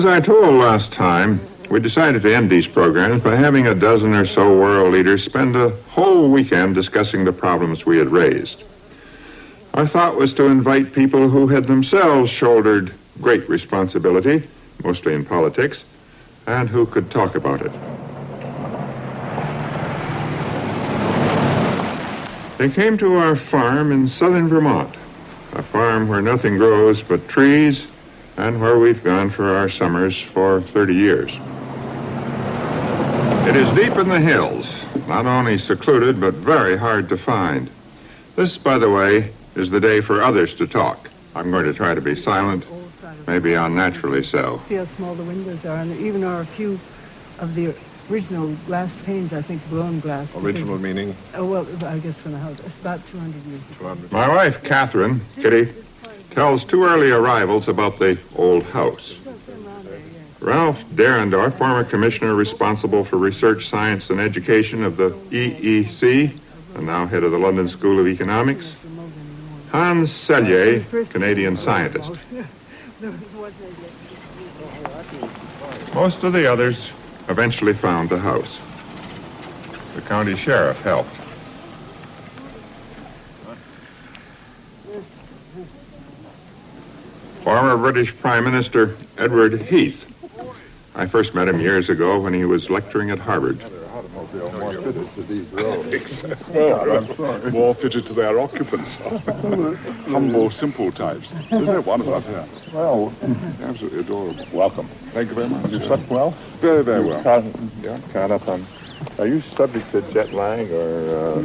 As I told last time, we decided to end these programs by having a dozen or so world leaders spend a whole weekend discussing the problems we had raised. Our thought was to invite people who had themselves shouldered great responsibility, mostly in politics, and who could talk about it. They came to our farm in southern Vermont, a farm where nothing grows but trees and where we've gone for our summers for 30 years. It is deep in the hills, not only secluded but very hard to find. This, by the way, is the day for others to talk. I'm going to try to be silent, maybe unnaturally so. See how small the windows are, and even are a few of the original glass panes, I think, blown glass. Original meaning? Oh, well, I guess when the house, it's about 200 years ago. 200. My wife, Catherine, Kitty, tells two early arrivals about the old house. Ralf Dahrendorf, former commissioner responsible for research, science, and education of the EEC, and now head of the London School of Economics. Hans Selye, Canadian scientist. Most of the others eventually found the house. The county sheriff helped. Former British Prime Minister Edward Heath. I first met him years ago when he was lecturing at Harvard. Well, I'm sorry. More fitted to their occupants. Humble, simple types. Isn't it wonderful? Yeah. Well, absolutely adorable. Welcome. Thank you very much. You slept well? Very, very well. Caught, yeah, caught up on. Are you subject to jet lag or? Uh,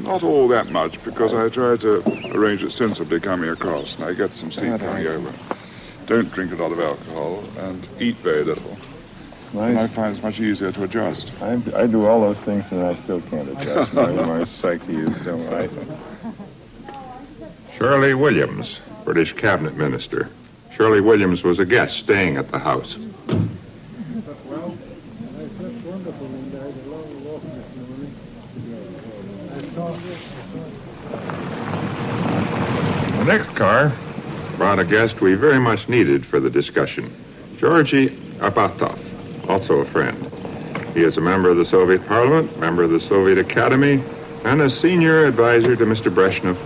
Not all that much because I try to arrange it sensibly coming across and I get some sleep coming over. Don't drink a lot of alcohol and eat very little. And I find it's much easier to adjust. I, I do all those things and I still can't adjust. my, my psyche is still right. Shirley Williams, British cabinet minister. Shirley Williams was a guest staying at the house. Next car brought a guest we very much needed for the discussion, Georgy Arbatov, also a friend. He is a member of the Soviet Parliament, member of the Soviet Academy, and a senior advisor to Mr. Brezhnev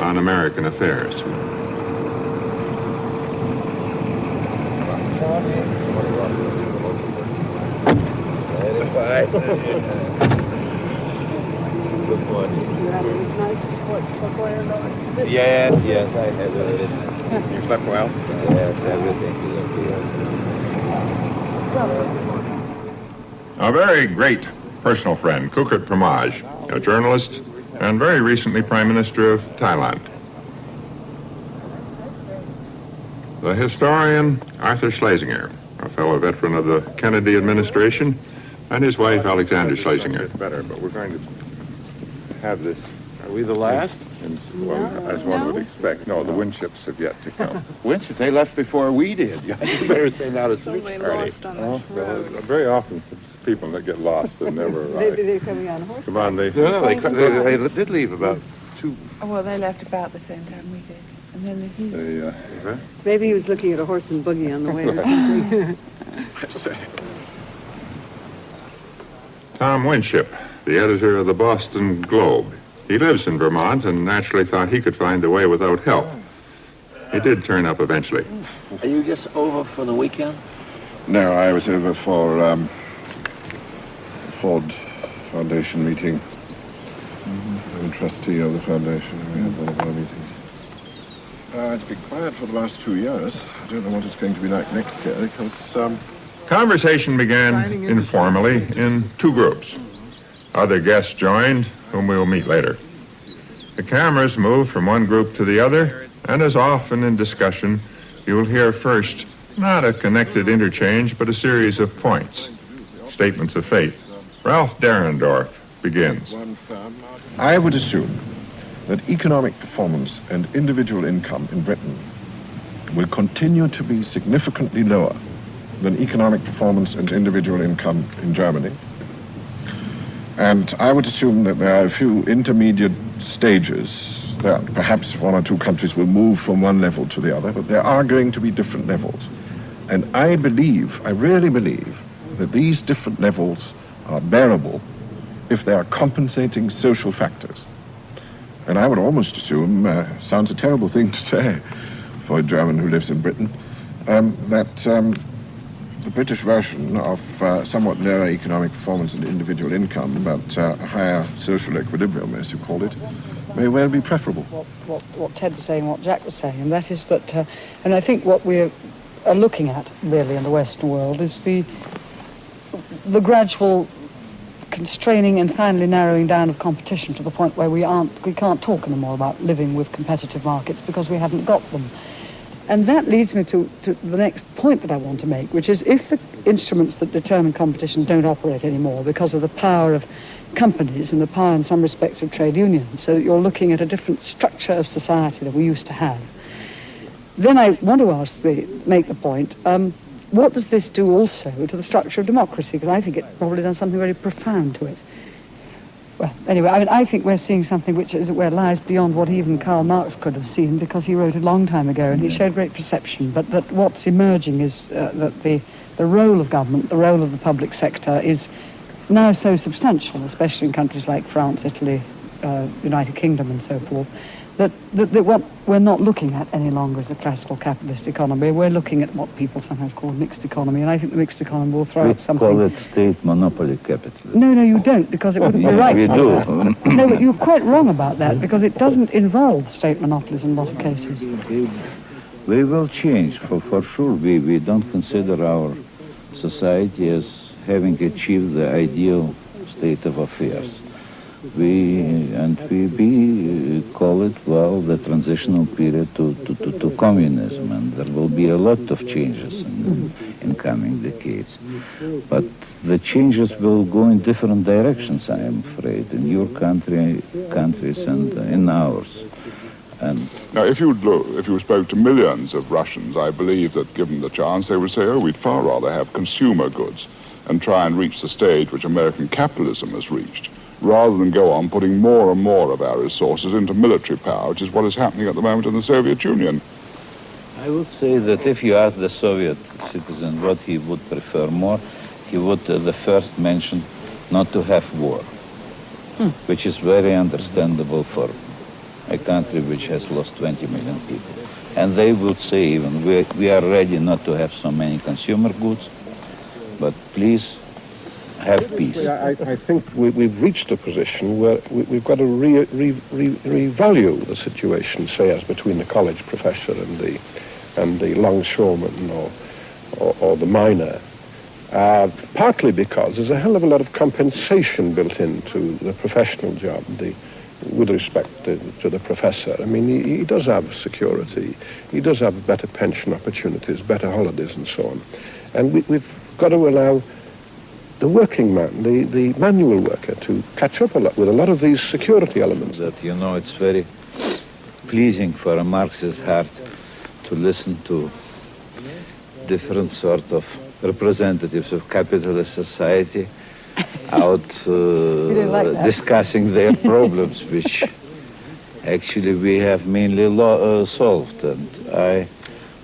on American affairs. Yes, yes, I have it. You slept well? Yes, everything is okay. A very great personal friend, Kukrit Pramoj, a journalist and very recently Prime Minister of Thailand. The historian Arthur Schlesinger, a fellow veteran of the Kennedy administration, and his wife Alexandra Schlesinger. Better, but we're going to have this. Are we the last? In, well, as one would expect. No, the Winships have yet to come. Which, if they left before we did, you better say now to search Totally party. lost on Well, that well, road. very often it's people that get lost and never arrive. Maybe they're coming on horseback. Come on, they. No, they, they, they did leave about two. Oh, Well, they left about the same time we did. And then he, they uh, Maybe he was looking at a horse and buggy on the way or something. Tom Winship, the editor of the Boston Globe. He lives in Vermont and naturally thought he could find the way without help. He did turn up eventually. Are you just over for the weekend? No, I was over for um, Ford Foundation meeting. I'm a trustee of the foundation. We had one of our meetings. Uh, it's been quiet for the last two years. I don't know what it's going to be like next year because um, Conversation began informally in two groups. Other guests joined, whom we will meet later. The cameras move from one group to the other, and as often in discussion, you will hear first not a connected interchange, but a series of points, statements of faith. Ralf Dahrendorf begins. I would assume that economic performance and individual income in Britain will continue to be significantly lower than economic performance and individual income in Germany. And I would assume that there are a few intermediate stages that perhaps one or two countries will move from one level to the other, but there are going to be different levels. And I believe, I really believe, that these different levels are bearable if they are compensating social factors. And I would almost assume, uh, sounds a terrible thing to say for a German who lives in Britain, um, that um, the British version of uh, somewhat lower economic performance and individual income, but uh, higher social equilibrium, as you call it, may well be preferable. what, what, what Ted was saying, what Jack was saying, and that is that, uh, and I think what we're are looking at really in the Western world is the the gradual constraining and finally narrowing down of competition to the point where we aren't we can't talk anymore about living with competitive markets because we haven't got them. And that leads me to, to the next point that I want to make, which is if the instruments that determine competition don't operate anymore because of the power of companies and the power in some respects of trade unions, so that you're looking at a different structure of society that we used to have, then I want to ask the, make the point, um, what does this do also to the structure of democracy? Because I think it probably does something very profound to it. Well, anyway, I mean, I think we're seeing something which, as it were, lies beyond what even Karl Marx could have seen because he wrote a long time ago and he showed great perception. But that what's emerging is uh, that the, the role of government, the role of the public sector is now so substantial, especially in countries like France, Italy, uh, United Kingdom and so forth, that, that, that what we're not looking at any longer is a classical capitalist economy. We're looking at what people sometimes call mixed economy, and I think the mixed economy will throw We up something. call it state monopoly capitalism. No, no, you don't, because it wouldn't be right. We do. No, but you're quite wrong about that, because it doesn't involve state monopolies in a lot of cases. We will change, for, for sure. We, we don't consider our society as having achieved the ideal state of affairs. We, and we be, call it, well, the transitional period to, to, to, to communism, and there will be a lot of changes in, in coming decades. But the changes will go in different directions, I am afraid, in your country, countries and in ours. And Now, if you if you spoke to millions of Russians, I believe that given the chance, they would say, "Oh, we'd far rather have consumer goods and try and reach the stage which American capitalism has reached, rather than go on putting more and more of our resources into military power, which is what is happening at the moment in the Soviet Union." I would say that if you ask the Soviet citizen what he would prefer more, he would uh, the first mention not to have war, which is very understandable for a country which has lost 20 million people. And they would say even, we, we are ready not to have so many consumer goods, but please have peace. I, I think we, we've reached a position where we, we've got to re, re, re, revalue the situation, say, as between the college professor and the, and the longshoreman or, or, or the miner. Uh, partly because there's a hell of a lot of compensation built into the professional job, the, with respect to, to the professor. I mean, he, he does have security, he does have better pension opportunities, better holidays, and so on. And we, we've got to allow the working man, the, the manual worker, to catch up a lot with a lot of these security elements. that you know it's very pleasing for a Marxist heart to listen to different sort of representatives of capitalist society out uh, like discussing their problems, which actually we have mainly lo- uh, solved. And I,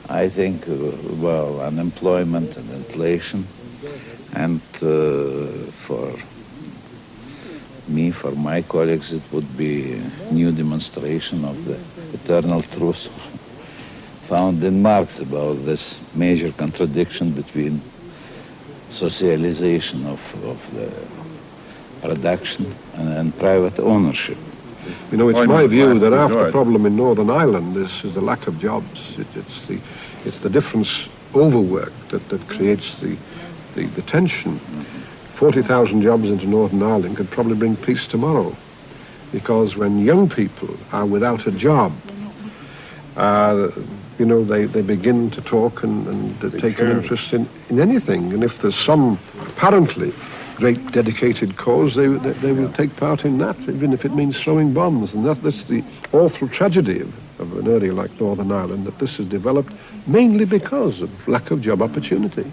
I think, uh, well, unemployment and inflation, and uh, for me, for my colleagues, it would be a new demonstration of the eternal truth found in Marx about this major contradiction between socialization of, of the production and, and private ownership. You know, it's my view that half the problem in Northern Ireland is, is the lack of jobs. It, it's the it's the difference overwork that, that creates the, the, the tension. 40,000 jobs into Northern Ireland could probably bring peace tomorrow. Because when young people are without a job, uh, you know, they, they begin to talk and, and take an interest in, in anything. And if there's some apparently great dedicated cause, they, they, they will take part in that, even if it means throwing bombs. And that, that's the awful tragedy of, of an area like Northern Ireland, that this has developed mainly because of lack of job opportunity.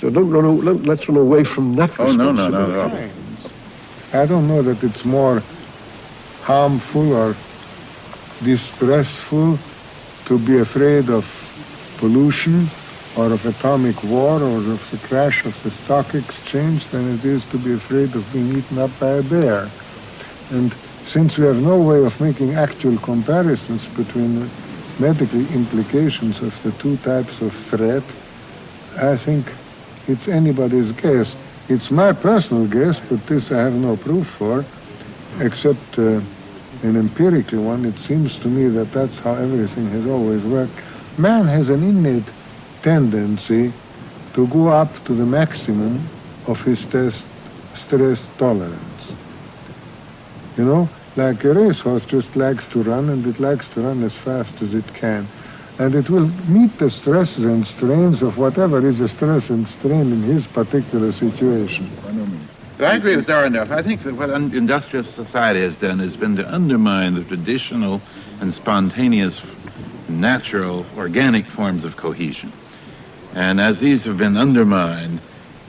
So don't run, o- let- let's run away from that Oh, no, no, no, responsibility. no. I don't know that it's more harmful or distressful to be afraid of pollution or of atomic war or of the crash of the stock exchange than it is to be afraid of being eaten up by a bear. And since we have no way of making actual comparisons between the medical implications of the two types of threat, I think it's anybody's guess. It's my personal guess, but this I have no proof for, except uh, an empirical one. It seems to me that that's how everything has always worked. Man has an innate tendency to go up to the maximum of his test, stress tolerance. You know, like a racehorse just likes to run and it likes to run as fast as it can. And it will meet the stresses and strains of whatever is a stress and strain in his particular situation. I agree with Dahrendorf. I think that what industrial society has done has been to undermine the traditional and spontaneous, natural, organic forms of cohesion. And as these have been undermined,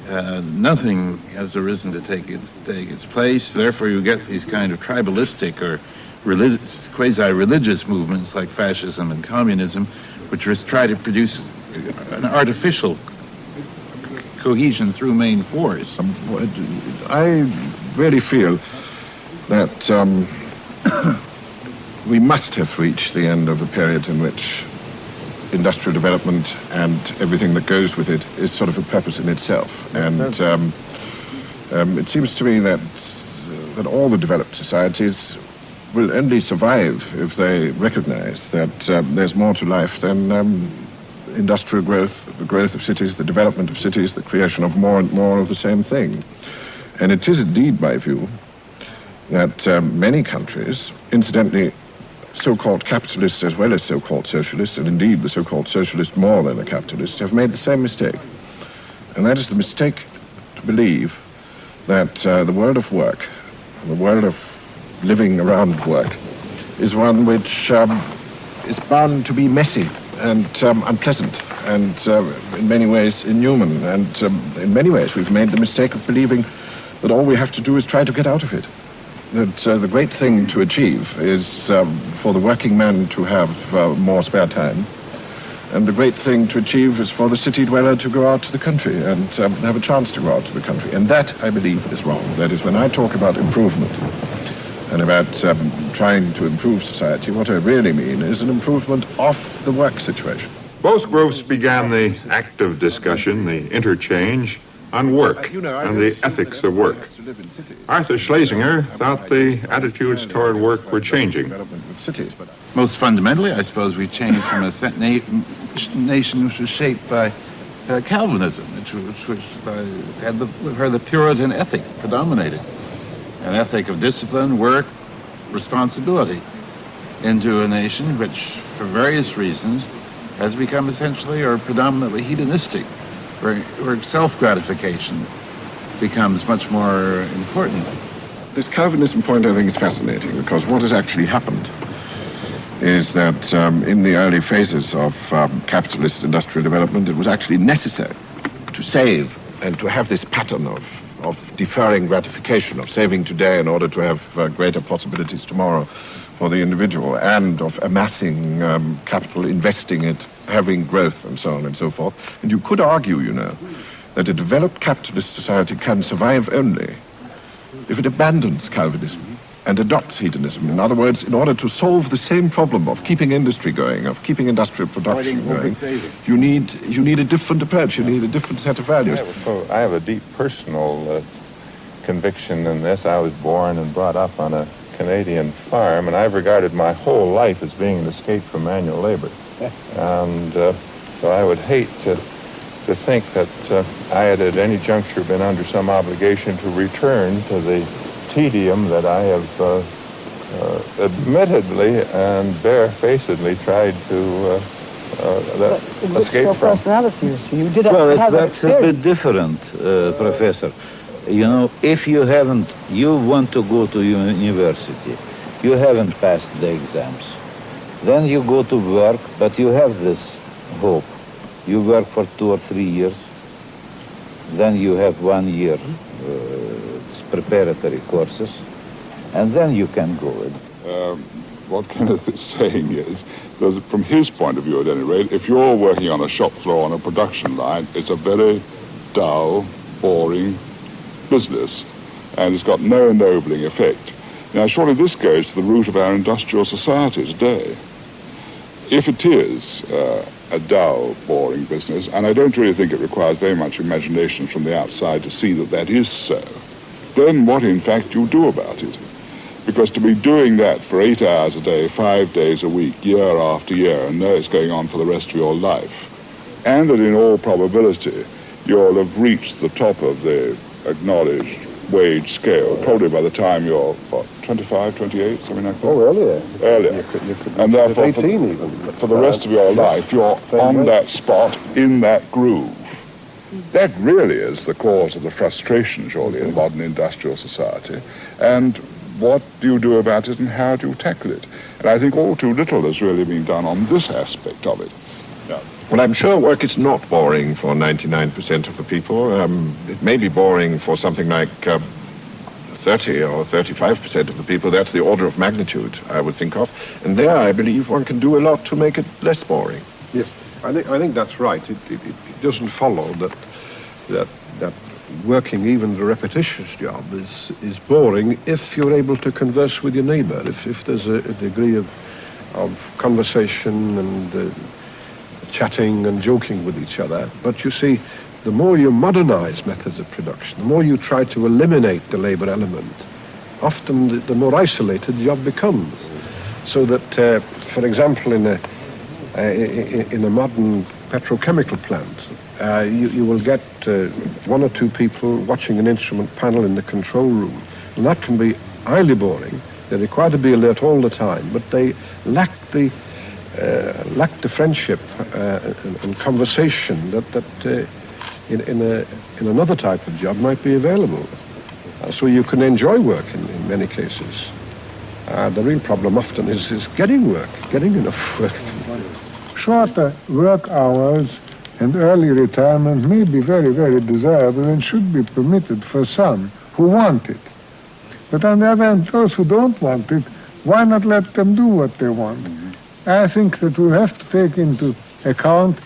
uh, nothing has arisen to take its, take its place. Therefore, you get these kind of tribalistic or quasi-religious movements like fascism and communism, which just try to produce an artificial cohesion through main force. Um, I really feel that um, we must have reached the end of a period in which industrial development and everything that goes with it is sort of a purpose in itself. And um, um, it seems to me that that all the developed societies will only survive if they recognize that um, there's more to life than um, industrial growth, the growth of cities, the development of cities, the creation of more and more of the same thing. And it is indeed my view that um, many countries, incidentally, so-called capitalists as well as so-called socialists, and indeed the so-called socialists more than the capitalists, have made the same mistake. And that is the mistake to believe that uh, the world of work, the world of living around work, is one which um, is bound to be messy and um, unpleasant and uh, in many ways inhuman. And um, in many ways we've made the mistake of believing that all we have to do is try to get out of it that uh, the great thing to achieve is um, for the working man to have uh, more spare time. And the great thing to achieve is for the city dweller to go out to the country and um, have a chance to go out to the country. And that, I believe, is wrong. That is, when I talk about improvement and about um, trying to improve society, what I really mean is an improvement of the work situation. Both groups began the active discussion, the interchange, on work and the ethics of work. Arthur Schlesinger thought the attitudes toward work were changing. Most fundamentally, I suppose we changed from a nation which was shaped by uh, Calvinism, which, which, which uh, had the, where the Puritan ethic predominated, an ethic of discipline, work, responsibility, into a nation which, for various reasons, has become essentially or predominantly hedonistic where, where self-gratification becomes much more important. This Calvinism point, I think, is fascinating because what has actually happened is that um, in the early phases of um, capitalist industrial development, it was actually necessary to save and to have this pattern of, of deferring gratification, of saving today in order to have uh, greater possibilities tomorrow for the individual, and of amassing um, capital, investing it, having growth, and so on and so forth. And you could argue, you know, that a developed capitalist society can survive only if it abandons Calvinism and adopts hedonism. In other words, in order to solve the same problem of keeping industry going, of keeping industrial production going, you need, you need a different approach, you need a different set of values. I have a deep personal uh, conviction in this. I was born and brought up on a Canadian farm, and I've regarded my whole life as being an escape from manual labor. And uh, so I would hate to, to think that uh, I had at any juncture been under some obligation to return to the tedium that I have uh, uh admittedly and barefacedly tried to uh, uh, escape your from. personality, you see. You did well, have that's a bit different, Professor. You know, if you haven't, you want to go to university, you haven't passed the exams then you go to work, but you have this hope. You work for two or three years. Then you have one year uh, preparatory courses, and then you can go in. Um, what Kenneth is saying is that from his point of view at any rate, if you're working on a shop floor on a production line, it's a very dull, boring business, and it's got no ennobling effect. Now, surely this goes to the root of our industrial society today. If it is uh, a dull, boring business, and I don't really think it requires very much imagination from the outside to see that that is so, then what in fact you do about it? Because to be doing that for eight hours a day, five days a week, year after year, and know it's going on for the rest of your life, and that in all probability you'll have reached the top of the acknowledged wage scale, probably by the time you're, what, 25, 28, something like that? Oh, earlier. Earlier. You could, you could And reach it at therefore, for- even. For the rest of your life, you're on that spot, in that groove. That really is the cause of the frustration, surely, in modern industrial society. And what do you do about it and how do you tackle it? And I think all too little has really been done on this aspect of it. Well, I'm sure work is not boring for 99% of the people. Um, it may be boring for something like uh, 30 or 35% of the people. That's the order of magnitude I would think of. And there, I believe one can do a lot to make it less boring. Yes, I think I think that's right. It, it, it doesn't follow that that that working even the repetitious job is is boring if you're able to converse with your neighbour. If if there's a, a degree of of conversation and uh, chatting and joking with each other. But you see, the more you modernize methods of production, the more you try to eliminate the labor element, often the, the more isolated the job becomes. So that, uh, for example, in a, in a modern petrochemical plant, uh, you, you will get uh, one or two people watching an instrument panel in the control room. And that can be highly boring. They're required to be alert all the time, but they lack the uh, lack the friendship uh, and, and conversation that, that uh, in, in, a, in another type of job might be available. Uh, so you can enjoy work in, in many cases. Uh, the real problem often is, is getting work, getting enough work. Shorter work hours and early retirement may be very, very desirable and should be permitted for some who want it. But on the other hand, those who don't want it, why not let them do what they want? I think that we have to take into account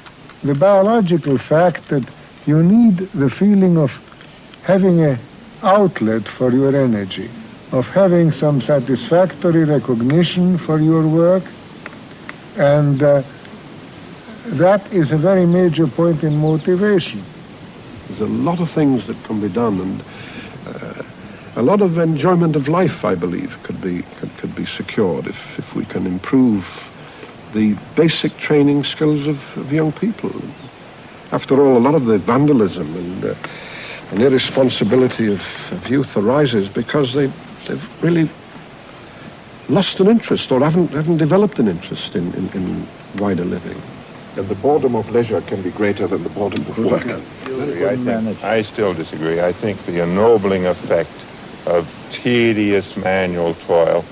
the biological fact that you need the feeling of having a outlet for your energy, of having some satisfactory recognition for your work, and uh, that is a very major point in motivation. There's a lot of things that can be done, and uh, a lot of enjoyment of life, I believe, could be could, could be secured if, if we can improve the basic training skills of, of young people. After all, a lot of the vandalism and, uh, and irresponsibility of, of youth arises because they, they've really lost an interest or haven't, haven't developed an interest in, in, in wider living. And the boredom of leisure can be greater than the boredom of work. I, think, I still disagree. I think the ennobling effect of tedious manual toil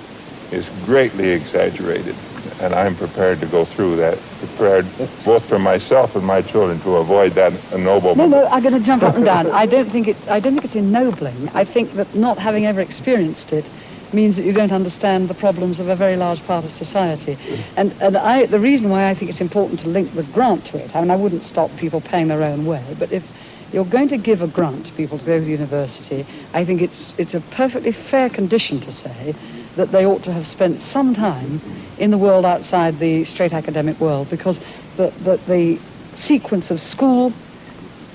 is greatly exaggerated, and I'm prepared to go through that, prepared both for myself and my children to avoid that ennoblement. No, no, I'm going to jump up and down. I don't think it. I don't think it's ennobling. I think that not having ever experienced it means that you don't understand the problems of a very large part of society. And and I, the reason why I think it's important to link the grant to it. I mean, I wouldn't stop people paying their own way, but if you're going to give a grant to people to go to university, I think it's it's a perfectly fair condition to say that they ought to have spent some time in the world outside the straight academic world because the, the, the sequence of school,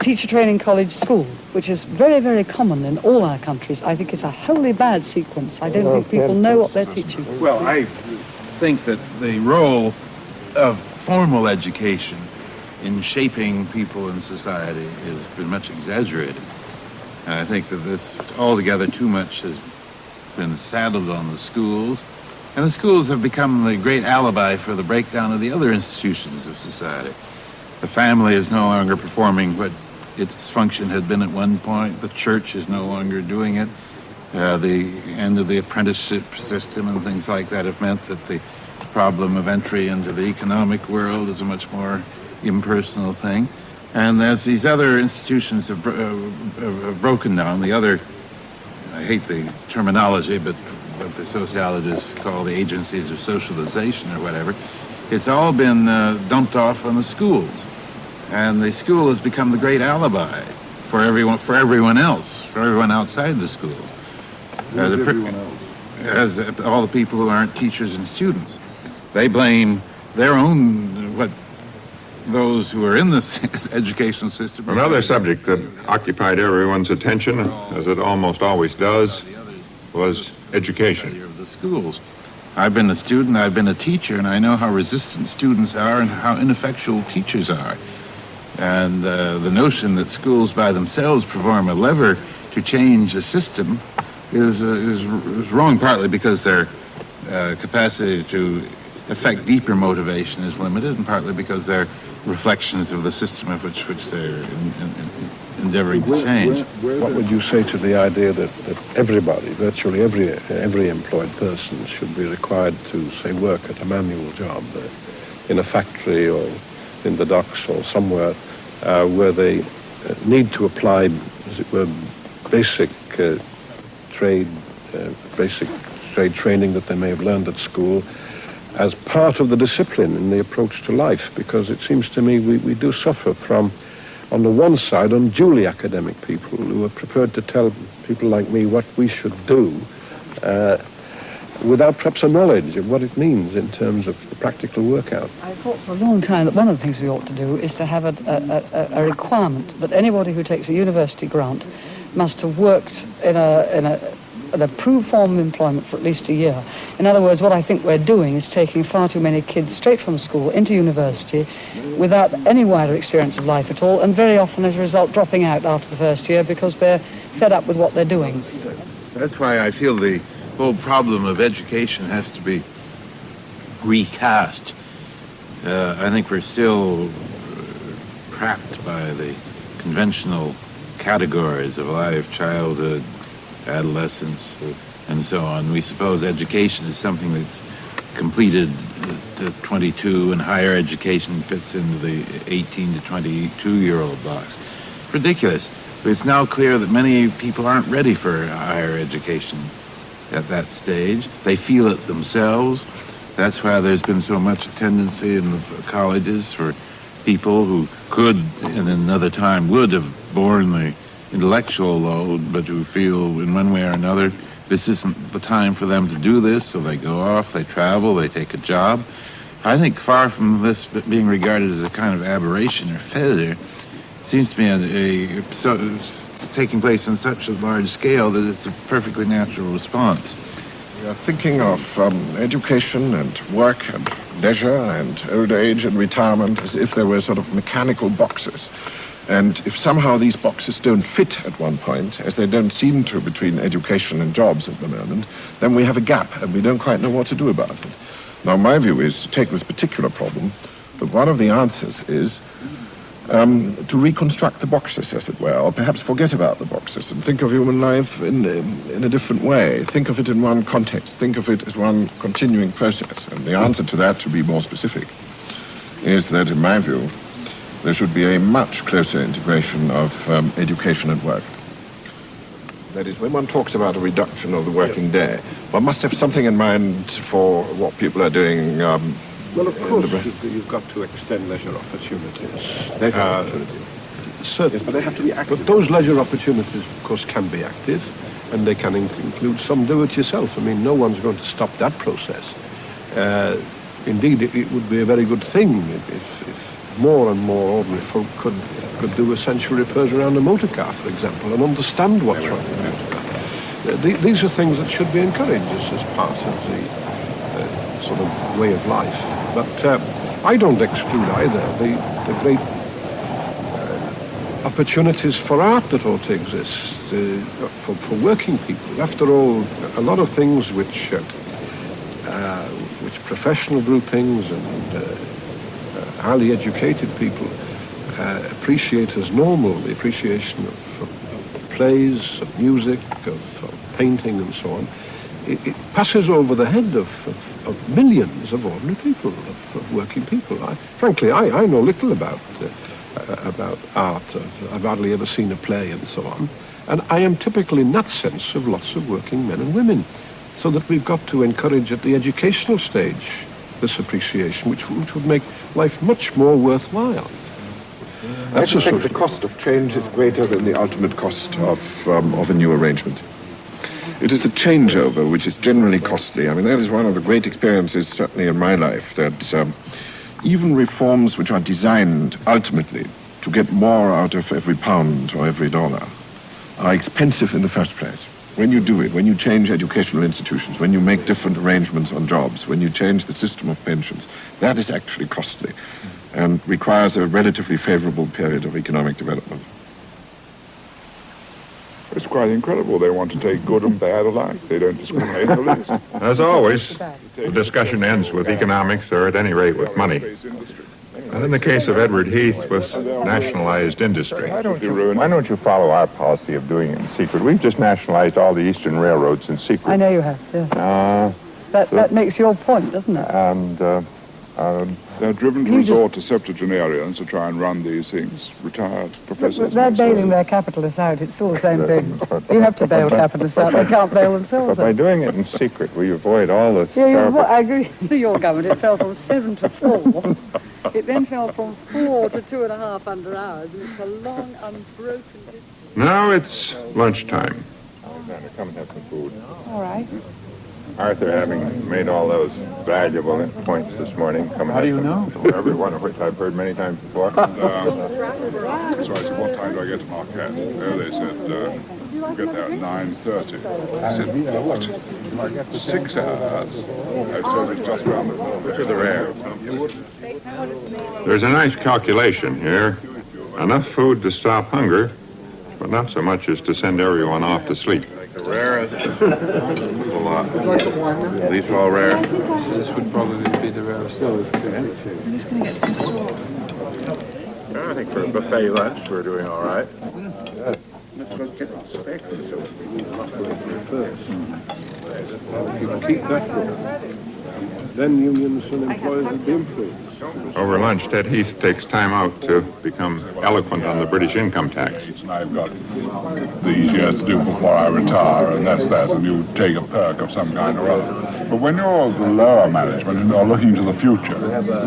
teacher training college, school, which is very, very common in all our countries, I think is a wholly bad sequence. I don't think people know what they're teaching. Well, I think that the role of formal education in shaping people in society has been much exaggerated. And I think that this altogether too much has been saddled on the schools. And the schools have become the great alibi for the breakdown of the other institutions of society. The family is no longer performing what its function had been at one point. The church is no longer doing it. Uh, the end of the apprenticeship system and things like that have meant that the problem of entry into the economic world is a much more impersonal thing. And as these other institutions have, bro- uh, have broken down, the other, I hate the terminology, but what the sociologists call the agencies of socialization or whatever, it's all been uh, dumped off on the schools. And the school has become the great alibi for everyone, for everyone else, for everyone outside the schools. Uh, the everyone else? As uh, all the people who aren't teachers and students. They blame their own, what, those who are in this educational system. Another subject that occupied everyone's attention, as it almost always does, was education. Of the schools. I've been a student, I've been a teacher, and I know how resistant students are and how ineffectual teachers are. And uh, the notion that schools by themselves perform a lever to change a system is, uh, is, is wrong, partly because their uh, capacity to affect deeper motivation is limited, and partly because they're reflections of the system of which, which they're in, in, in endeavoring to change. What would you say to the idea that, that everybody, virtually every, every employed person should be required to, say, work at a manual job uh, in a factory or in the docks or somewhere uh, where they uh, need to apply, as it were, basic uh, trade, uh, basic trade training that they may have learned at school as part of the discipline in the approach to life, because it seems to me we, we do suffer from, on the one side, unduly academic people who are prepared to tell people like me what we should do uh, without perhaps a knowledge of what it means in terms of the practical workout. I thought for a long time that one of the things we ought to do is to have a, a, a, a requirement that anybody who takes a university grant must have worked in a, in a an approved form of employment for at least a year. In other words, what I think we're doing is taking far too many kids straight from school into university without any wider experience of life at all, and very often as a result dropping out after the first year because they're fed up with what they're doing. That's why I feel the whole problem of education has to be recast. Uh, I think we're still trapped by the conventional categories of life, childhood, adolescence, uh, and so on. We suppose education is something that's completed to 22 and higher education fits into the 18 to 22 year old box. Ridiculous. But it's now clear that many people aren't ready for higher education at that stage. They feel it themselves. That's why there's been so much tendency in the colleges for people who could, in another time, would have borne the intellectual load, but who feel in one way or another this isn't the time for them to do this, so they go off, they travel, they take a job. I think far from this being regarded as a kind of aberration or failure, seems to be a, a so, taking place on such a large scale that it's a perfectly natural response. We are thinking of um, education and work and leisure and old age and retirement as if they were sort of mechanical boxes. And if somehow these boxes don't fit at one point, as they don't seem to between education and jobs at the moment, then we have a gap and we don't quite know what to do about it. Now, my view is to take this particular problem, but one of the answers is um, to reconstruct the boxes, as it were, or perhaps forget about the boxes and think of human life in, in a different way. Think of it in one context. Think of it as one continuing process. And the answer to that, to be more specific, is that, in my view, there should be a much closer integration of um, education and work. That is, when one talks about a reduction of the working day, one must have something in mind for what people are doing. Um, well, of course, you've got to extend leisure opportunities. Leisure uh, opportunities. Certainly. Yes, but they have to be active. But those leisure opportunities, of course, can be active, and they can include some do-it-yourself. I mean, no one's going to stop that process. Uh, indeed, it, it, would be a very good thing if, if more and more ordinary folk could, could do essential repairs around a motor car, for example, and understand what's wrong with it. these are things that should be encouraged as, as part of the uh, sort of way of life. But uh, I don't exclude either the, the great uh, opportunities for art that ought to exist uh, for, for working people. After all, a lot of things which uh, uh, which professional groupings and highly educated people appreciate as normal the appreciation of, of plays, of music, of, of, painting and so on, it, it, passes over the head of, of, of millions of ordinary people, of, working people. I, frankly, I, I know little about, uh, about art. I've, I've hardly ever seen a play and so on. And I am typical in that sense of lots of working men and women. So that we've got to encourage at the educational stage this appreciation, which, which would make life much more worthwhile. I That's suspect sort the cost of change is greater than the ultimate cost of, um, of a new arrangement. It is the changeover which is generally costly. I mean, that is one of the great experiences, certainly in my life, that um, even reforms which are designed ultimately to get more out of every pound or every dollar are expensive in the first place. When you do it, when you change educational institutions, when you make different arrangements on jobs, when you change the system of pensions, that is actually costly and requires a relatively favorable period of economic development. It's quite incredible. They want to take good and bad alike. They don't discriminate in the least. As always, the discussion ends with economics, or at any rate with money. And in the case of Edward Heath, with nationalized industry. Why don't, you, why don't you follow our policy of doing it in secret? We've just nationalized all the eastern railroads in secret. I know you have, yeah. Uh, That, that makes your point, doesn't it? and uh, uh, They're driven to You just- resort to septuagenarians to try and run these things, retired professors. They're bailing their capitalists out. It's still the same thing. You have to bail capitalists out. They can't bail themselves but themselves by out. doing it in secret, we avoid all the Yeah, terrible- you, I agree with your government. It fell from seven to four. It then fell from four to two and a half under hours, and it's a long, unbroken distance. Now it's lunchtime. Come and have some food. All right. Arthur, having made all those valuable points this morning, come and How have do you know? Every one of which I've heard many times before. So I said, what time do I get to Marquette? Oh, they said, uh, you get there at 9.30. I said, what? Six hours? I was told it's just around the corner. To the rear. There's a nice calculation here. Enough food to stop hunger, but not so much as to send everyone off to sleep. The rarest. a lot. These are all rare. So this would probably be the rarest. I'm just going to get some salt. I think for a buffet lunch, we're doing all right. Yeah. Let's go get If you keep that going, then unions and employers will be influenced. Over lunch, Ted Heath takes time out to become eloquent on the British income tax. I've got these years to do before I retire, and that's that, and you take a perk of some kind or other. But when you're the lower management and you're looking to the future,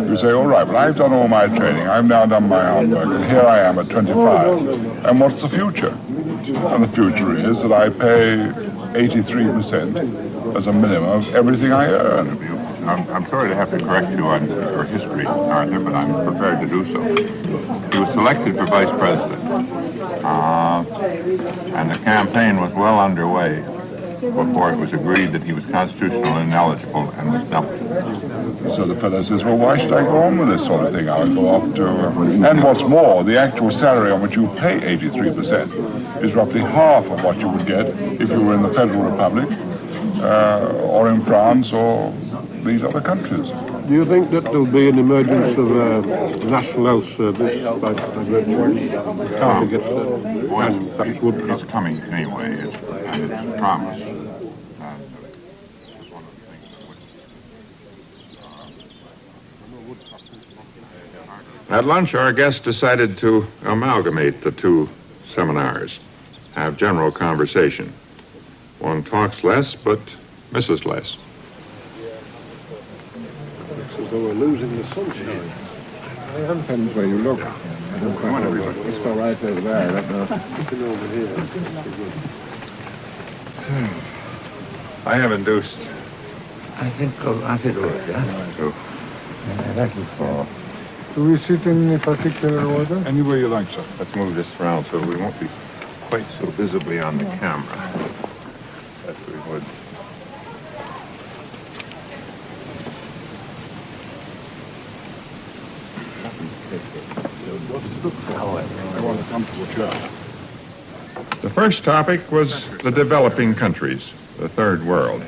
you say, all right, well, I've done all my training, I've now done my homework, and here I am at 25. And what's the future? And the future is that I pay 83% as a minimum of everything I earn. I'm, I'm sorry to have to correct you on your history, Arthur, but I'm prepared to do so. He was selected for vice president, uh, and the campaign was well underway before it was agreed that he was constitutionally ineligible and was dumped. So the fellow says, well, why should I go on with this sort of thing? I'll go off to... And what's more, the actual salary on which you pay 83% is roughly half of what you would get if you were in the Federal Republic uh, or in France or these other countries. Do you think that there'll be an emergence of a national health service by, by virtue of Carter the Well, that it- would it's coming anyway, it's, and it's promised. And, uh, it's one of the things that At lunch, our guests decided to amalgamate the two seminars, have general conversation. One talks less, but misses less. It's as though we're losing the sunshine. It depends where you look. I don't quite know. Let's go over there. I don't know. Looking over here. I have induced I think, oh, I think, yeah. Do we sit in any particular order? Anywhere you like, sir. Let's move this around so we won't be quite so visibly on the camera. As we would. The first topic was the developing countries, the third world.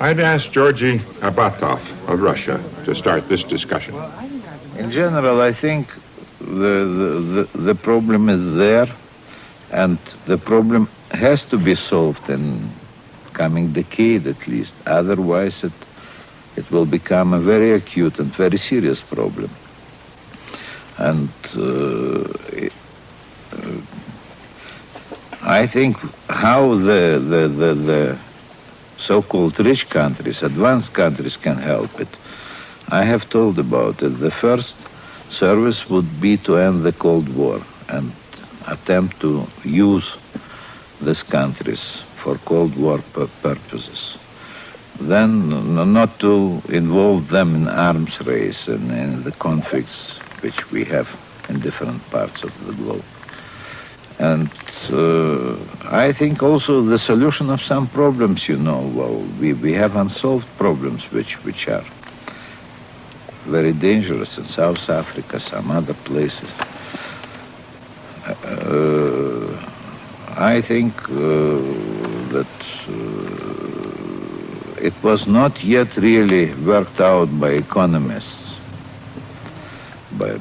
I'd asked Georgy Arbatov of Russia to start this discussion. In general, I think the, the, the, the problem is there, and the problem has to be solved in coming decade at least. Otherwise, it, it will become a very acute and very serious problem. And uh, uh, I think how the, the, the, the so-called rich countries, advanced countries can help it. I have told about it. The first service would be to end the Cold War and attempt to use these countries for Cold War purposes. Then not to involve them in arms race and in the conflicts which we have in different parts of the globe. And uh, I think also the solution of some problems, you know, well, we, we have unsolved problems which, which are very dangerous in South Africa, some other places. Uh, I think uh, that uh, it was not yet really worked out by economists,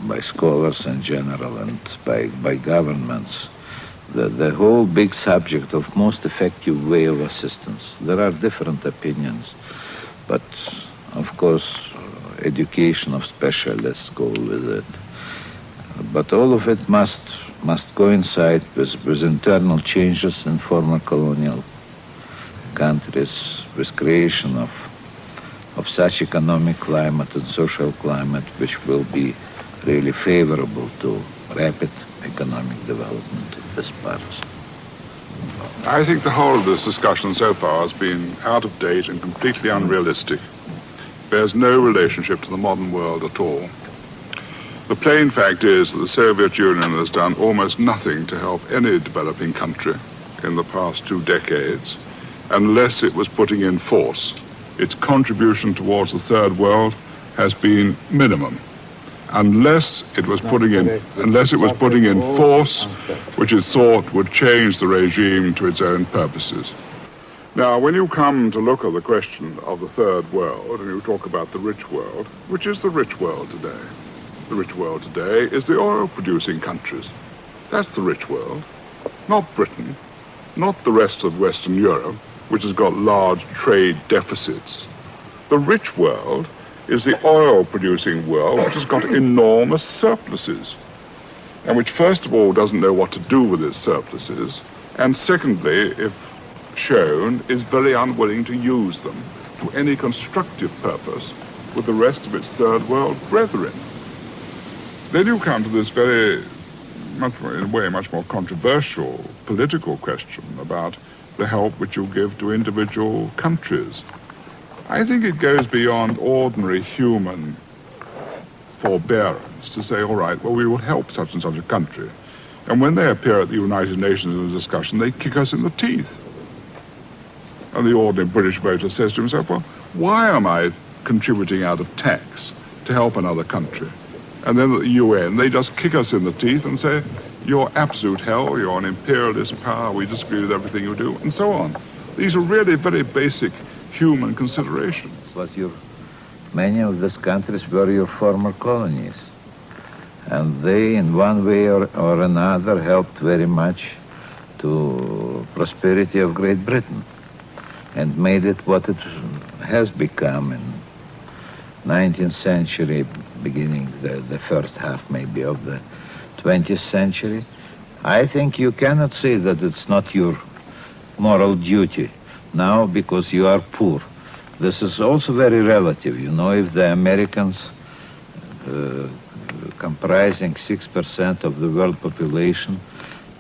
by, scholars in general, and by, by governments the, the whole big subject of most effective way of assistance. There are different opinions, but of course, education of specialists go with it. But all of it must must coincide with, with internal changes in former colonial countries, with creation of of such economic climate and social climate which will be really favorable to rapid economic development of this part. I think the whole of this discussion so far has been out of date and completely unrealistic. Bears no relationship to the modern world at all. The plain fact is that the Soviet Union has done almost nothing to help any developing country in the past two decades, unless it was putting in force. Its contribution towards the third world has been minimum unless it was putting in unless it was putting in force which it thought would change the regime to its own purposes. Now, when you come to look at the question of the third world, and you talk about the rich world, which is the rich world today? The rich world today is the oil-producing countries. That's the rich world, not Britain, not the rest of Western Europe, which has got large trade deficits. The rich world is the oil producing world, which has got enormous surpluses, and which, first of all, doesn't know what to do with its surpluses, and secondly, if shown, is very unwilling to use them to any constructive purpose with the rest of its third world brethren. Then you come to this very, much more, in a way, much more controversial political question about the help which you give to individual countries. I think it goes beyond ordinary human forbearance to say, all right, well, we will help such and such a country. And when they appear at the United Nations in a discussion, they kick us in the teeth. And the ordinary British voter says to himself, well, why am I contributing out of tax to help another country? And then at the UN, they just kick us in the teeth and say, you're absolute hell, you're an imperialist power, we disagree with everything you do, and so on. These are really very basic human considerations. But your, many of these countries were your former colonies. And they, in one way or, or another, helped very much to prosperity of Great Britain and made it what it has become in 19th century, beginning the, the first half maybe of the 20th century. I think you cannot say that it's not your moral duty now because you are poor. This is also very relative. You know, if the Americans, uh, comprising 6% of the world population,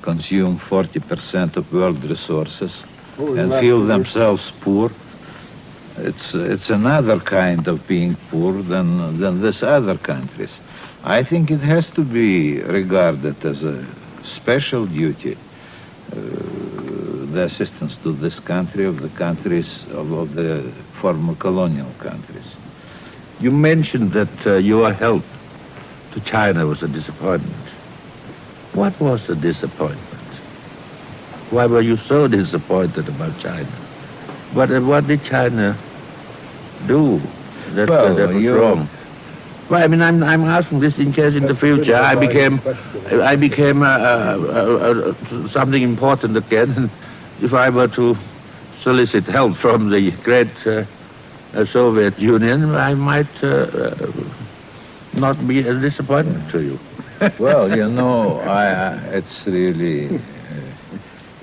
consume 40% of world resources and feel themselves poor, it's, it's another kind of being poor than, than these other countries. I think it has to be regarded as a special duty uh, the assistance to this country of the countries of, of the former colonial countries. You mentioned that uh, your help to China was a disappointment. What was the disappointment? Why were you so disappointed about China? What, uh, what did China do that, well, that was wrong? Well, I mean, I'm, I'm asking this in case in the future I became, I became uh, uh, uh, something important again if I were to solicit help from the great uh, uh, Soviet Union, I might uh, uh not be a disappointment to you. well, you know, I, it's really uh,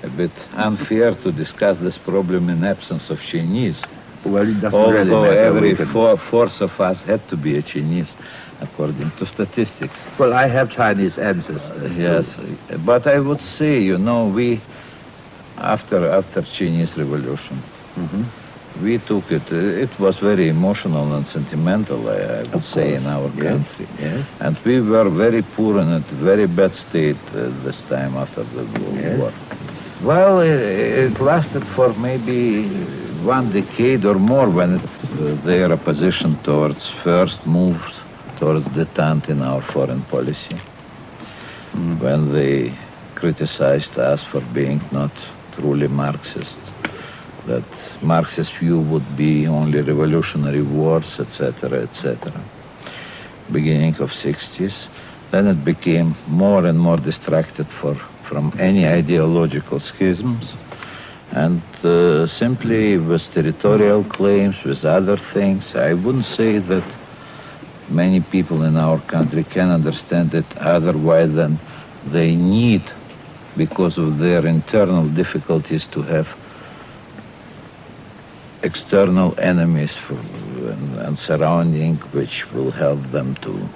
a bit unfair to discuss this problem in absence of Chinese. Well, it doesn't really Although matter. every four, fourth of us had to be a Chinese, according to statistics. Well, I have Chinese ancestors. Yes, but I would say, you know, we, after after Chinese Revolution, we took it. uh, It was very emotional and sentimental, I, I would say, in our country, Yes. and we were very poor and at very bad state uh, this time after the Yes. war. Well, it, it lasted for maybe one decade or more when it, uh, their opposition towards first moved towards detente in our foreign policy when they criticized us for being not truly Marxist, that Marxist view would be only revolutionary wars, etc., etc. Beginning of 60s, then it became more and more distracted for, from any ideological schisms, and uh, simply with territorial claims, with other things, I wouldn't say that many people in our country can understand it otherwise than they need because of their internal difficulties to have external enemies for, and, and surrounding which will help them to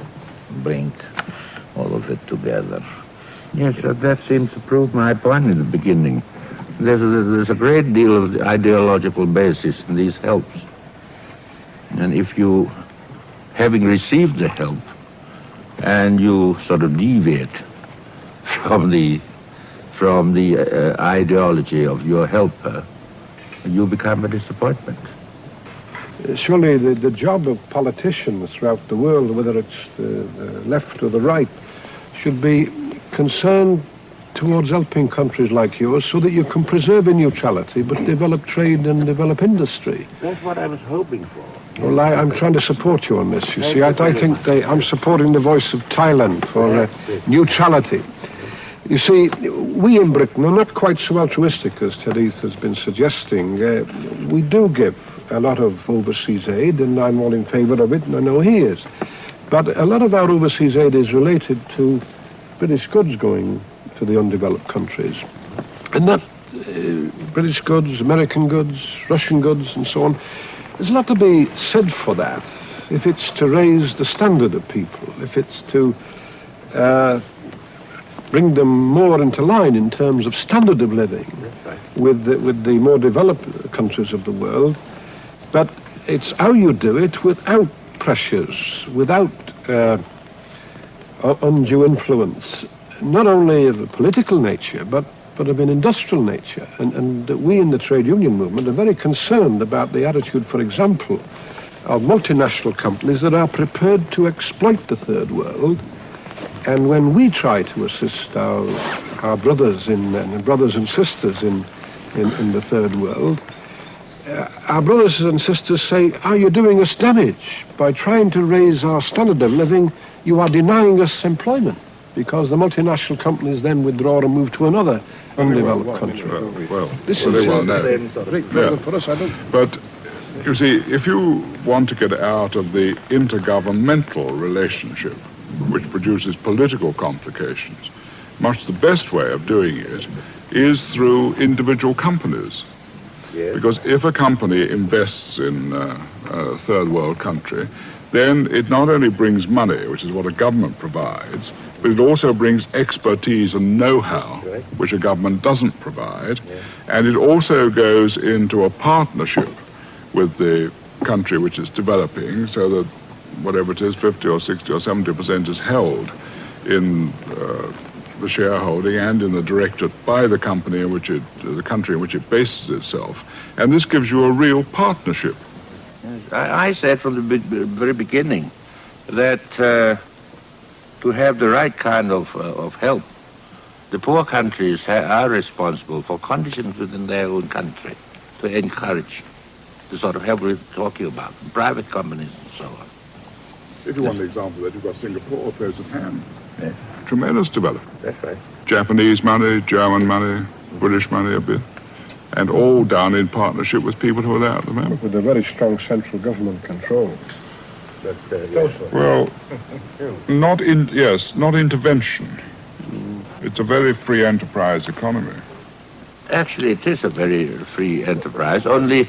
bring all of it together. Yes, uh, that seems to prove my point in the beginning. There's a, there's a great deal of ideological basis in these helps. And if you, having received the help, and you sort of deviate from the, from the uh, ideology of your helper, you become a disappointment. Surely the, the job of politicians throughout the world, whether it's the, the left or the right, should be concerned towards helping countries like yours so that you can preserve a neutrality but develop trade and develop industry. That's what I was hoping for. Well, I, I'm trying to support you on this. You see, I, I think they, I'm supporting the voice of Thailand for uh, neutrality. You see, we in Britain are not quite so altruistic as Ted Heath has been suggesting. Uh, we do give a lot of overseas aid, and I'm all in favour of it, and I know he is. But a lot of our overseas aid is related to British goods going to the undeveloped countries. And that uh, British goods, American goods, Russian goods, and so on, there's a lot to be said for that. If it's to raise the standard of people, if it's to uh, bring them more into line in terms of standard of living with the, with the more developed countries of the world, but it's how you do it without pressures, without uh, undue influence, not only of a political nature, but, but of an industrial nature. And, and we in the trade union movement are very concerned about the attitude, for example, of multinational companies that are prepared to exploit the third world. And when we try to assist our, our brothers in, and brothers and sisters in, in, in the third world, uh, our brothers and sisters say, are you doing us damage? By trying to raise our standard of living, you are denying us employment because the multinational companies then withdraw and move to another undeveloped country. Well, well, This well, is well know. very, very Yeah. for us. I don't But you see, if you want to get out of the intergovernmental relationship, which produces political complications, much the best way of doing it is through individual companies. Because if a company invests in uh, a third world country, then it not only brings money, which is what a government provides, but it also brings expertise and know-how, which a government doesn't provide, and it also goes into a partnership with the country which is developing, so that whatever it is, 50 or 60 or 70 percent is held in uh, the shareholding and in the directorate by the company in which it, the country in which it bases itself, and this gives you a real partnership. I, I said from the very beginning that uh, to have the right kind of, uh, of help, the poor countries are responsible for conditions within their own country to encourage the sort of help we're talking about, private companies and so on. If you want an example, that you've got Singapore close at hand. Yes. Tremendous development. That's right. Japanese money, German money, British money a bit, and all done in partnership with people who are there at the moment. with a very strong central government control. Uh, well, not in, yes, not intervention. It's a very free enterprise economy. Actually, it is a very free enterprise. Only,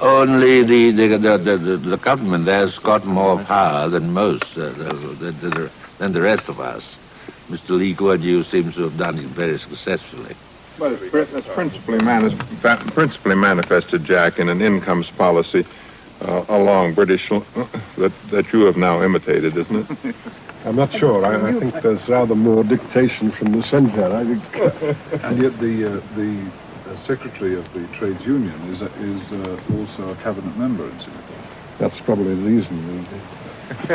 only the the, the, the, the, the government has got more power than most, uh, the, the, the, than the rest of us. Mr. Lee Kuan Yew seems to have done it very successfully. But it's, principally, manis- principally manifested, Jack, in an incomes policy uh, along British l- that, that you have now imitated, isn't it? I'm not sure. I, I think there's rather more dictation from the centre. I think And yet the, uh, the uh, secretary of the trades union is, a- is uh, also a cabinet member in Singapore. that's probably the reason.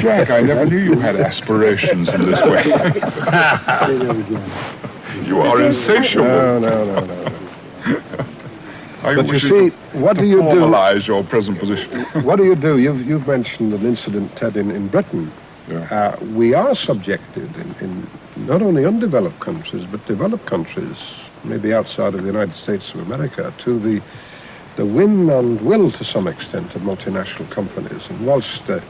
Jack, I never knew you had aspirations in this way. you are insatiable. No, no, no, no. I But you see, to- what to do you do? Formalize your present position. What do you do? You've, you've mentioned an incident, Ted, in, in Britain. Uh, we are subjected in, in not only undeveloped countries, but developed countries, maybe outside of the United States of America, to the, the whim and will to some extent of multinational companies. And whilst uh,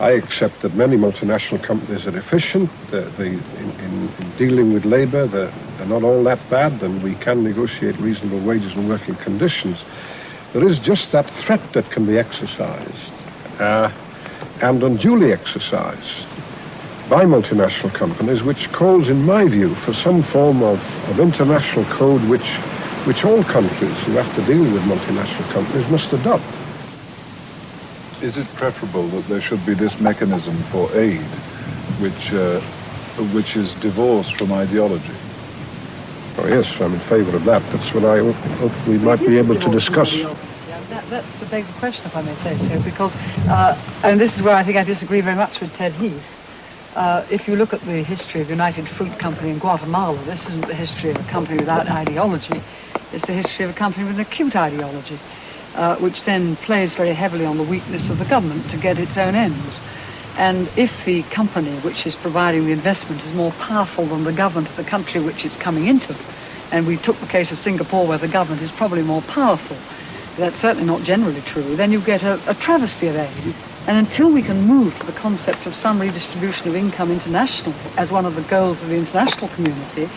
I accept that many multinational companies are efficient, uh, they, in, in, in dealing with labor, they're, they're not all that bad, and we can negotiate reasonable wages and working conditions. There is just that threat that can be exercised, uh, and unduly exercised, by multinational companies, which calls, in my view, for some form of, of international code which, which all countries who have to deal with multinational companies must adopt. Is it preferable that there should be this mechanism for aid, which, uh, which is divorced from ideology? Oh yes, I'm in favour of that. That's what I hope, hope we might be able to discuss. Yeah, that, that's the big question, if I may say so, because, uh, and this is where I think I disagree very much with Ted Heath. Uh, if you look at the history of United Fruit Company in Guatemala, this isn't the history of a company without ideology. It's the history of a company with an acute ideology, uh, which then plays very heavily on the weakness of the government to get its own ends. And if the company which is providing the investment is more powerful than the government of the country which it's coming into, and we took the case of Singapore where the government is probably more powerful, that's certainly not generally true, then you get a, a travesty of aid. And until we can move to the concept of some redistribution of income internationally as one of the goals of the international community,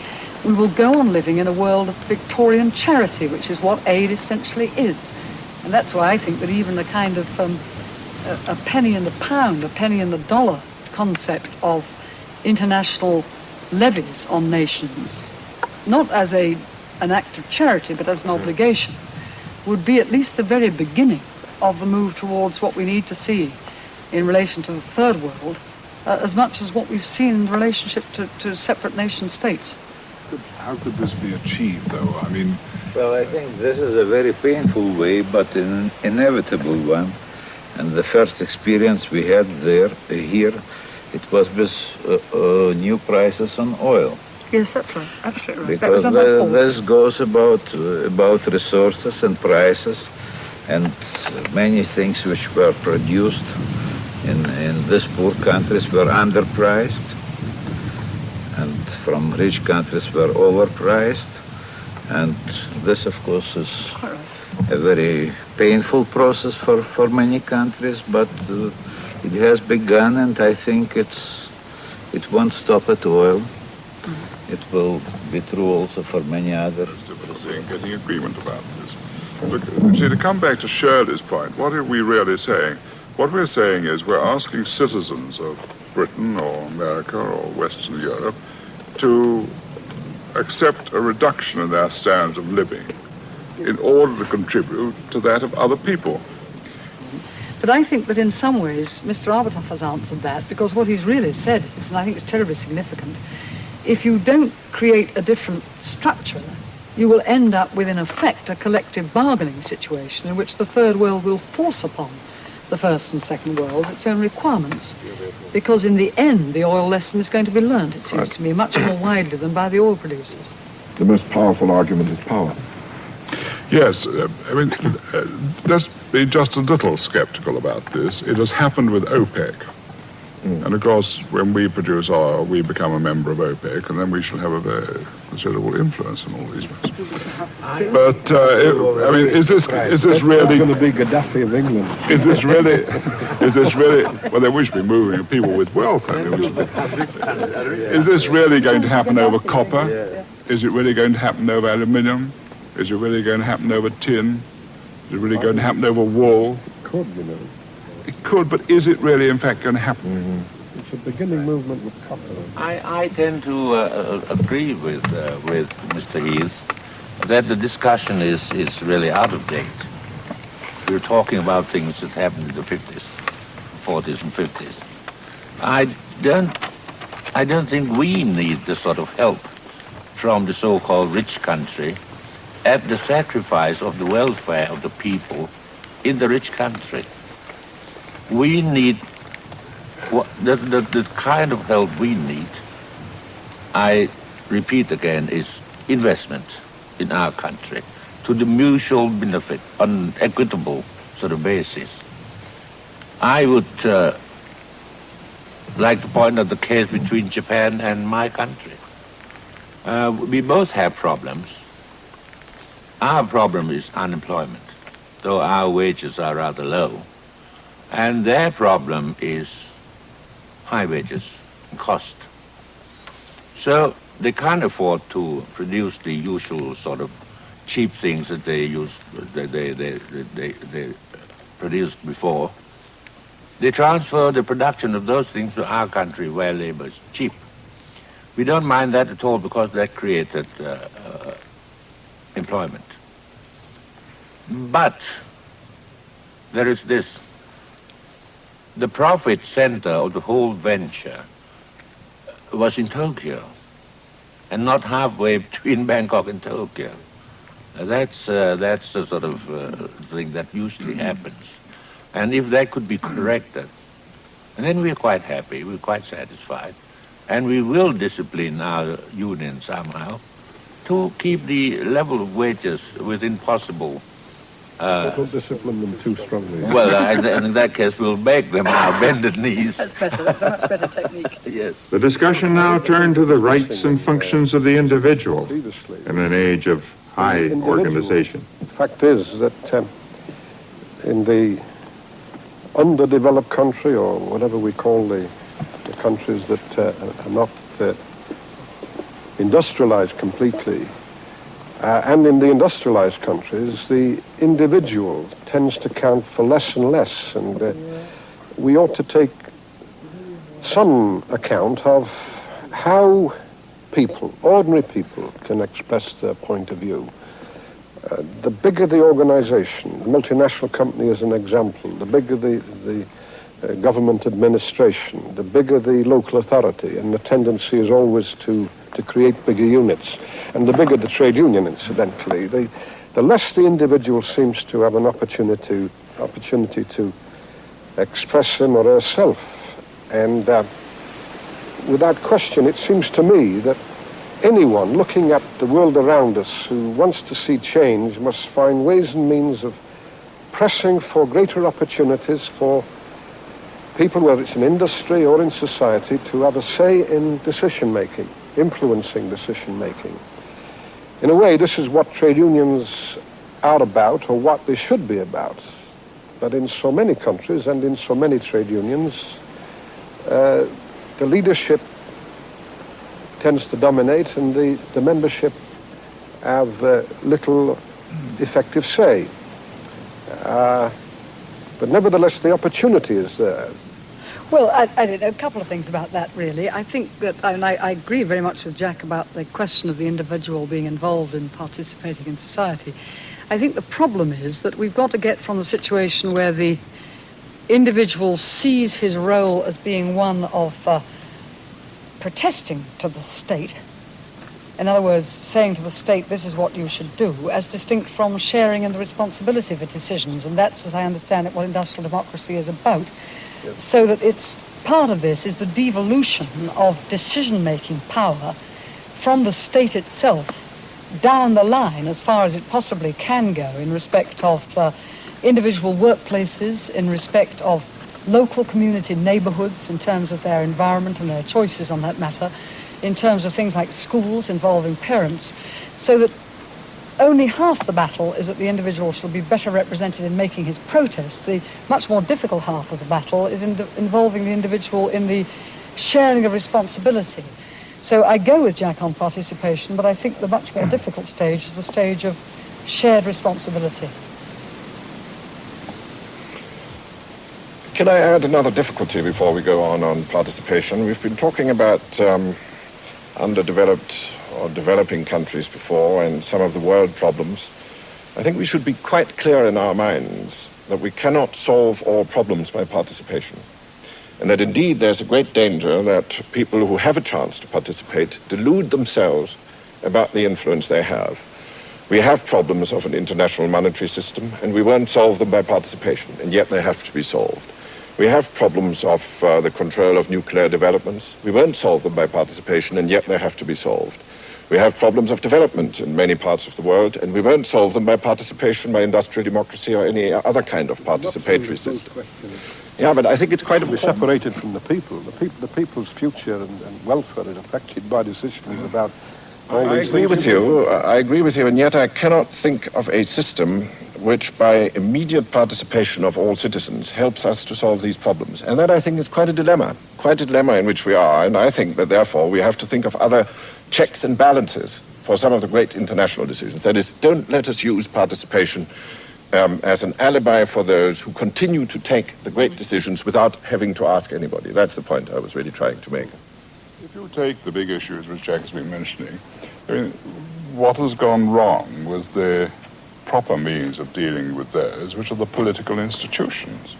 we will go on living in a world of Victorian charity, which is what aid essentially is. And that's why I think that even the kind of um, a, a penny in the pound, a penny in the dollar concept of international levies on nations, not as a, an act of charity, but as an obligation, would be at least the very beginning of the move towards what we need to see in relation to the third world, uh, as much as what we've seen in relationship to, to separate nation states. How could this be achieved, though? I mean, Well, I think this is a very painful way, but an inevitable one. And the first experience we had there, uh, here, it was with uh, uh, new prices on oil. Yes, that's right. Absolutely right. that was Because the, this goes about uh, about resources and prices, and many things which were produced in, in these poor countries were underpriced, and from rich countries were overpriced, and this, of course, is a very painful process for, for many countries, but uh, it has begun, and I think it's it won't stop at oil. It will be true also for many other. There's difficulty in agreement about this. Look, see, to come back to Shirley's point, what are we really saying? What we're saying is we're asking citizens of Britain or America or Western Europe to accept a reduction in their standard of living in order to contribute to that of other people. But I think that in some ways, Mr. Arbatov has answered that because what he's really said is, and I think it's terribly significant, if you don't create a different structure, you will end up with, in effect, a collective bargaining situation in which the third world will force upon the first and second worlds its own requirements. Because in the end, the oil lesson is going to be learnt, it seems to me, much more widely than by the oil producers. The most powerful argument is power. Yes, uh, I mean, uh, let's be just a little skeptical about this. It has happened with OPEC. And of course, when we produce oil, we become a member of OPEC, and then we shall have a very considerable influence on all these matters. But uh, it, I mean, is this is this really going to be Gaddafi of England? is this really is this really well? Then we should be moving people with wealth. I mean, we should be- is this really going to happen over copper? Is it really going to happen over aluminium? Is it really going to happen over tin? Is it really going to happen over wool? Could, you know. It could, but is it really, in fact, going to happen? It's a beginning movement with copper. I, I tend to uh, uh, agree with uh, with Mr. Heath that the discussion is, is really out of date. We're talking about things that happened in the 50s, 40s, and 50s. I don't I don't think we need the sort of help from the so-called rich country at the sacrifice of the welfare of the people in the rich country. We need the, the, the kind of help we need, I repeat again, is investment in our country to the mutual benefit on equitable sort of basis. I would uh, like to point out the case between Japan and my country. Uh, we both have problems. Our problem is unemployment, though our wages are rather low. And their problem is high wages cost. So they can't afford to produce the usual sort of cheap things that they used, they, they, they, they, they produced before. They transfer the production of those things to our country where labor is cheap. We don't mind that at all because that created uh, uh, employment. But there is this. The profit center of the whole venture was in Tokyo and not halfway between Bangkok and Tokyo. That's, uh, that's the sort of uh, thing that usually happens. And if that could be corrected, and then we're quite happy, we're quite satisfied. And we will discipline our union somehow to keep the level of wages within possible. Uh, Don't discipline them too strongly. well, uh, in that case, we'll make them our bended knees. That's better. That's a much better technique. Yes. The discussion now turned to the rights and functions of the individual in an age of high organization. The fact is that um, in the underdeveloped country, or whatever we call the, the countries that uh, are not uh, industrialized completely, uh, and in the industrialized countries, the individual tends to count for less and less, and uh, we ought to take some account of how people, ordinary people, can express their point of view. Uh, the bigger the organization, the multinational company is an example, the bigger the, the uh, government administration, the bigger the local authority, and the tendency is always to, to create bigger units. And the bigger the trade union, incidentally, the, the less the individual seems to have an opportunity, opportunity to express him or herself. And uh, without question, it seems to me that anyone looking at the world around us who wants to see change must find ways and means of pressing for greater opportunities for people, whether it's in industry or in society, to have a say in decision making, influencing decision making. In a way, this is what trade unions are about, or what they should be about. But in so many countries and in so many trade unions, uh, the leadership tends to dominate and the, the membership have uh, little effective say. Uh, but nevertheless, the opportunity is there. Well, I, I don't know, a couple of things about that, really. I think that, and I, I agree very much with Jack about the question of the individual being involved in participating in society. I think the problem is that we've got to get from the situation where the individual sees his role as being one of uh, protesting to the state. In other words, saying to the state, this is what you should do, as distinct from sharing in the responsibility for decisions. And that's, as I understand it, what industrial democracy is about. So that it's part of this is the devolution of decision-making power from the state itself down the line as far as it possibly can go in respect of uh, individual workplaces, in respect of local community neighbourhoods in terms of their environment and their choices on that matter, in terms of things like schools involving parents, so that only half the battle is that the individual should be better represented in making his protest. The much more difficult half of the battle is in involving the individual in the sharing of responsibility. So I go with Jack on participation, but I think the much more difficult stage is the stage of shared responsibility. Can I add another difficulty before we go on on participation? We've been talking about um, underdeveloped or developing countries before and some of the world problems. I think we should be quite clear in our minds that we cannot solve all problems by participation. And that indeed there's a great danger that people who have a chance to participate delude themselves about the influence they have. We have problems of an international monetary system, and we won't solve them by participation, and yet they have to be solved. We have problems of uh, the control of nuclear developments. We won't solve them by participation, and yet they have to be solved. We have problems of development in many parts of the world, and we won't solve them by participation, by industrial democracy, or any other kind of participatory system. Yeah, but I think it's quite to be separated from the people. The, people, the people's future and, and welfare is affected by decisions mm-hmm. about all I these agree things. with you. I agree with you, and yet I cannot think of a system which, by immediate participation of all citizens, helps us to solve these problems. And that, I think, is quite a dilemma, quite a dilemma in which we are. And I think that, therefore, we have to think of other checks and balances for some of the great international decisions. That is, don't let us use participation um, as an alibi for those who continue to take the great decisions without having to ask anybody. That's the point I was really trying to make. If you take the big issues which Jack has been mentioning, I mean, what has gone wrong with the proper means of dealing with those, which are the political institutions?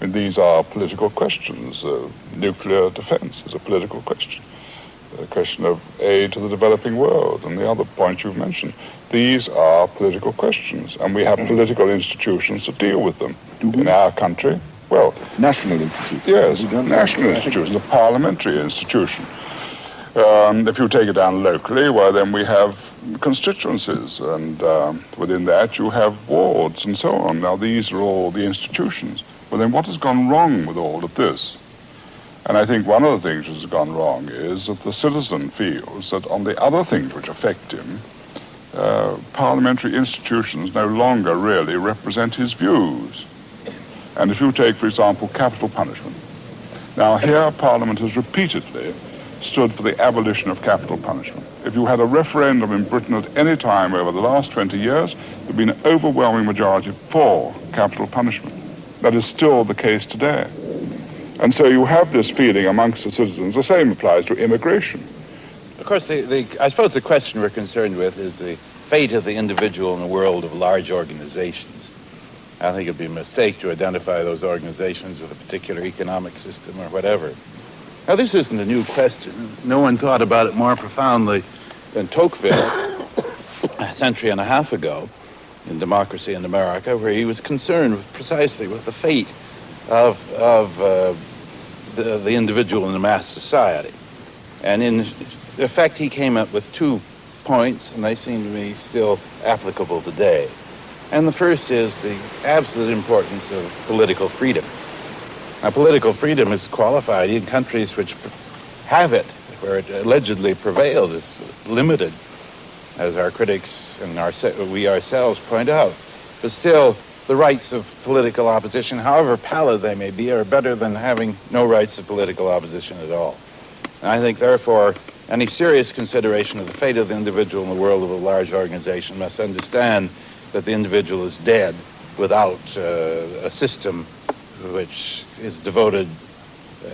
I mean, these are political questions. Uh, nuclear defense is a political question. The question of aid to the developing world and the other points you've mentioned. These are political questions, and we have political institutions to deal with them. In our country, well, national institutions. Yes, national institutions, a parliamentary institution. Um, if you take it down locally, well, then we have constituencies, and um, within that you have wards and so on. Now, these are all the institutions. Well, then what has gone wrong with all of this? And I think one of the things that has gone wrong is that the citizen feels that on the other things which affect him, uh, parliamentary institutions no longer really represent his views. And if you take, for example, capital punishment. Now, here Parliament has repeatedly stood for the abolition of capital punishment. If you had a referendum in Britain at any time over the last 20 years, there'd been an overwhelming majority for capital punishment. That is still the case today. And so you have this feeling amongst the citizens. The same applies to immigration. Of course, the, the, I suppose the question we're concerned with is the fate of the individual in the world of large organizations. I think it'd be a mistake to identify those organizations with a particular economic system or whatever. Now, this isn't a new question. No one thought about it more profoundly than Tocqueville a century and a half ago in Democracy in America, where he was concerned with precisely with the fate of, of uh, the, the individual in a mass society. And in effect, he came up with two points, and they seem to me still applicable today. And the first is the absolute importance of political freedom. Now, political freedom is qualified in countries which have it, where it allegedly prevails. It's limited, as our critics and our, we ourselves point out. But still, the rights of political opposition, however pallid they may be, are better than having no rights of political opposition at all. And I think, therefore, any serious consideration of the fate of the individual in the world of a large organization must understand that the individual is dead without uh, a system which is devoted,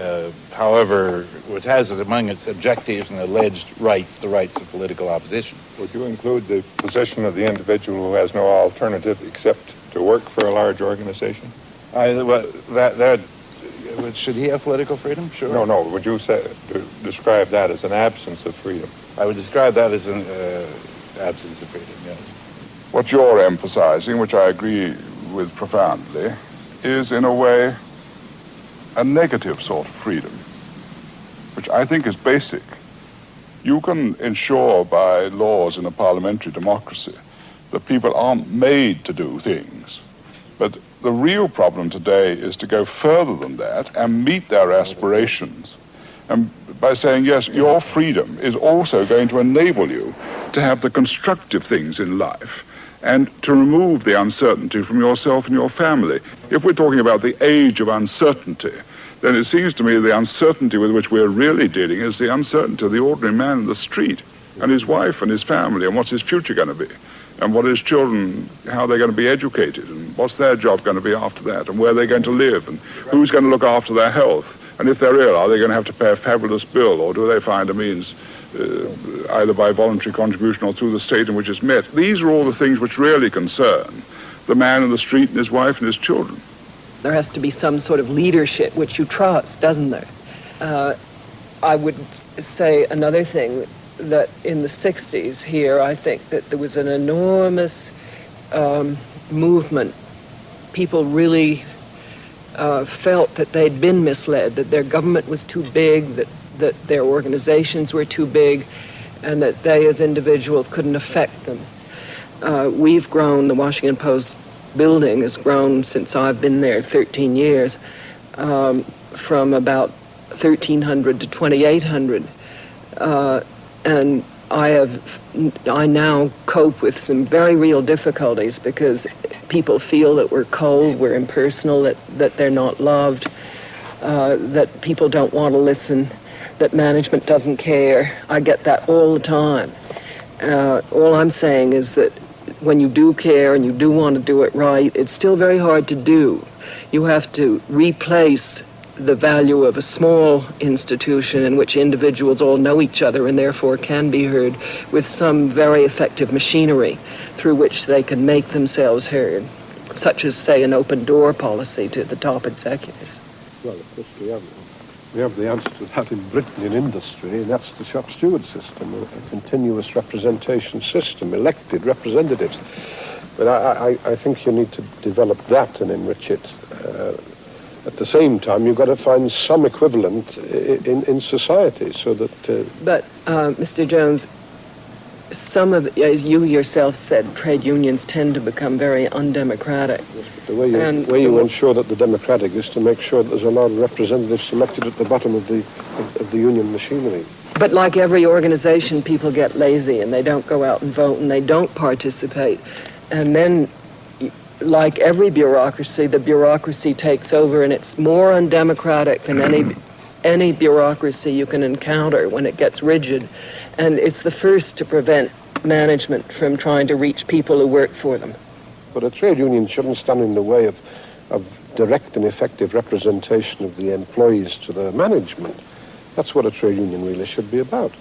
uh, however, which has as among its objectives and alleged rights the rights of political opposition. Would you include the position of the individual who has no alternative except to work for a large organization? I, well, that, that, should he have political freedom? Sure. No, no. Would you say, describe that as an absence of freedom? I would describe that as an uh, absence of freedom, yes. What you're emphasizing, which I agree with profoundly, is in a way a negative sort of freedom, which I think is basic. You can ensure by laws in a parliamentary democracy that people aren't made to do things, but the real problem today is to go further than that and meet their aspirations. And by saying, yes, your freedom is also going to enable you to have the constructive things in life and to remove the uncertainty from yourself and your family. If we're talking about the age of uncertainty, then it seems to me the uncertainty with which we're really dealing is the uncertainty of the ordinary man in the street and his wife and his family and what's his future going to be and what is children, how they're going to be educated and what's their job going to be after that and where are they're going to live and who's going to look after their health. And if they're ill, are they going to have to pay a fabulous bill or do they find a means uh, either by voluntary contribution or through the state in which it's met? These are all the things which really concern the man in the street and his wife and his children. There has to be some sort of leadership which you trust, doesn't there? Uh, I would say another thing that in the 60s here, I think that there was an enormous um, movement. People really uh, felt that they'd been misled, that their government was too big, that, that their organizations were too big, and that they as individuals couldn't affect them. Uh, we've grown, the Washington Post building has grown since I've been there 13 years, um, from about 1,300 to 2,800. Uh, and I have, I now cope with some very real difficulties because people feel that we're cold, we're impersonal, that, that they're not loved, uh, that people don't want to listen, that management doesn't care. I get that all the time. Uh, all I'm saying is that when you do care and you do want to do it right, it's still very hard to do. You have to replace the value of a small institution in which individuals all know each other and therefore can be heard with some very effective machinery through which they can make themselves heard, such as, say, an open door policy to the top executives. Well, of course, we have, we have the answer to that in Britain in industry, and that's the shop steward system, a, continuous representation system, elected representatives. But I, I, I think you need to develop that and enrich it. Uh, at the same time, you've got to find some equivalent in, in society so that. Uh, but, uh, Mr. Jones, some of, as you yourself said, trade unions tend to become very undemocratic. Yes, the way you, and way you ensure that the democratic is to make sure that there's a lot of representatives selected at the bottom of the, of, of the union machinery. But like every organization, people get lazy and they don't go out and vote and they don't participate. And then like every bureaucracy, the bureaucracy takes over and it's more undemocratic than any, any bureaucracy you can encounter when it gets rigid. And it's the first to prevent management from trying to reach people who work for them. But a trade union shouldn't stand in the way of, of direct and effective representation of the employees to the management. That's what a trade union really should be about.